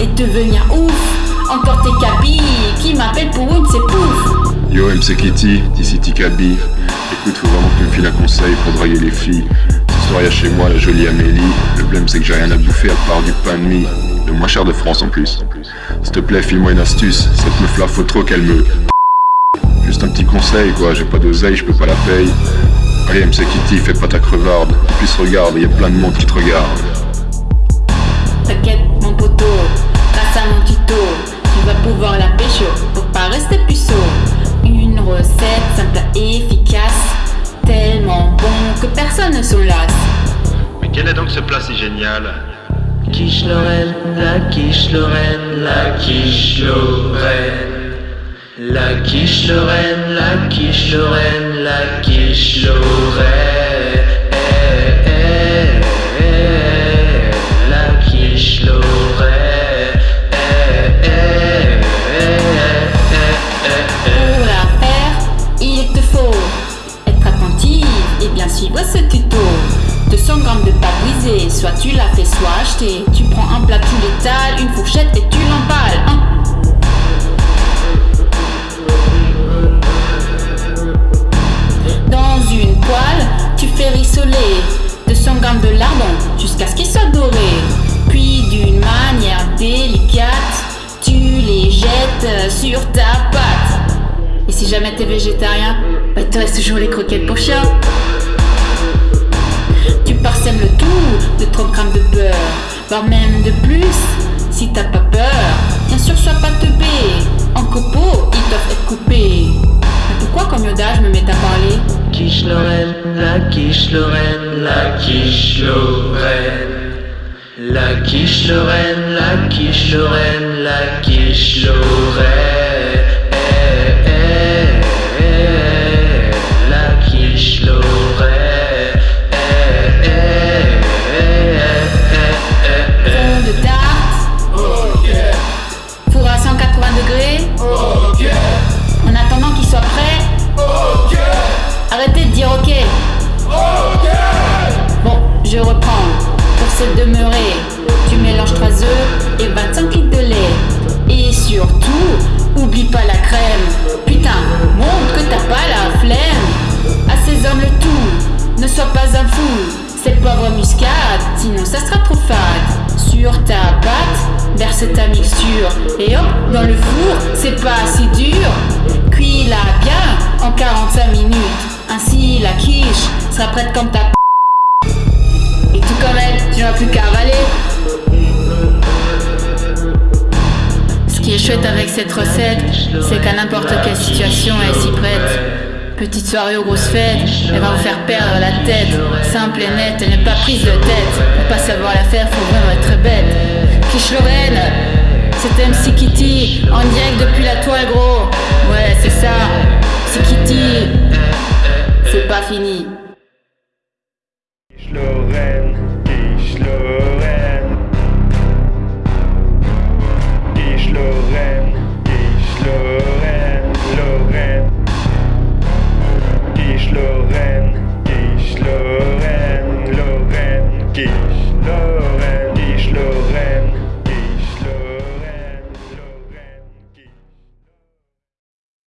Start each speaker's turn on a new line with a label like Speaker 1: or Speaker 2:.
Speaker 1: et devenir ouf. Encore tes cabis qui m'appellent pour une, c'est pouf.
Speaker 2: Yo MC Kitty, ici Tikabi. Écoute, faut vraiment que tu me files un conseil pour draguer les filles. Ce soir, y'a chez moi la jolie Amélie. Le problème, c'est que j'ai rien à bouffer à part du pain de mie. Le moins cher de France en plus. S'il te plaît, file-moi une astuce. Cette meuf là, faut trop qu'elle me. Juste un petit conseil, quoi. J'ai pas d'oseille, je peux pas la payer. Allez, MC Kitty, fais pas ta crevarde. En plus, regarde, y a plein de monde qui te regarde.
Speaker 1: Personne ne s'en lasse.
Speaker 2: Mais quel est donc ce plat si génial
Speaker 3: Quiche Lorraine, la quiche Lorraine, la quiche Lorraine. La quiche Lorraine, la quiche Lorraine, la quiche Lorraine.
Speaker 1: 200 grammes de pâte brisée, soit tu la fais, soit acheter. Tu prends un plat, tu l'étales, une fourchette et tu l'emballes. hein. Dans une poêle, tu fais rissoler 200 grammes de lardons jusqu'à ce qu'ils soient dorés. Puis d'une manière délicate, tu les jettes sur ta pâte. Et si jamais t'es végétarien, bah te reste toujours les croquettes pour chien. Tu parsèmes le tout de 30 grammes de beurre, voire même de plus si t'as pas peur. Bien sûr, sois pas teubé, en copeaux ils doivent être coupés. Mais pourquoi comme Yoda je me mets à parler?
Speaker 3: Quiche Lorraine, la quiche Lorraine, la quiche Lorraine. La quiche Lorraine, la quiche Lorraine, la quiche Lorraine.
Speaker 1: Demeurer, tu mélanges 3 œufs et 25 litres de lait. Et surtout, oublie pas la crème. Putain, montre que t'as pas la flemme. Hommes le tout, ne sois pas un fou. C'est poivre muscade, sinon ça sera trop fade. Sur ta pâte, verse ta mixture. Et hop, dans le four, c'est pas si dur. Cuis-la bien en 45 minutes. Ainsi, la quiche sera prête comme ta chouette avec cette recette, c'est qu'à n'importe quelle situation, elle s'y prête. Petite soirée aux grosses fêtes, elle va vous faire perdre la tête. Simple et nette, elle n'est pas prise de tête. Pour pas savoir la faire, faut vraiment être bête. Quiche Lorraine, c'est MC Kitty, en direct depuis la toile, gros. Ouais, c'est ça. C'est Kitty. C'est pas fini.
Speaker 4: Lorraine, No.